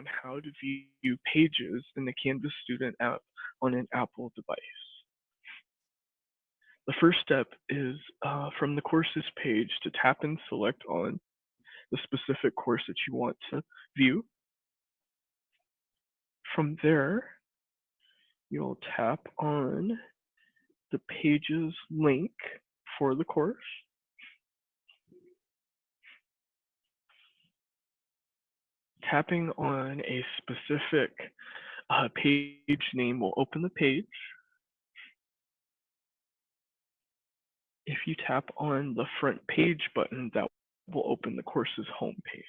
on how to view pages in the Canvas Student app on an Apple device. The first step is uh, from the courses page to tap and select on the specific course that you want to view. From there, you'll tap on the pages link for the course. Tapping on a specific uh, page name will open the page. If you tap on the front page button, that will open the course's home page.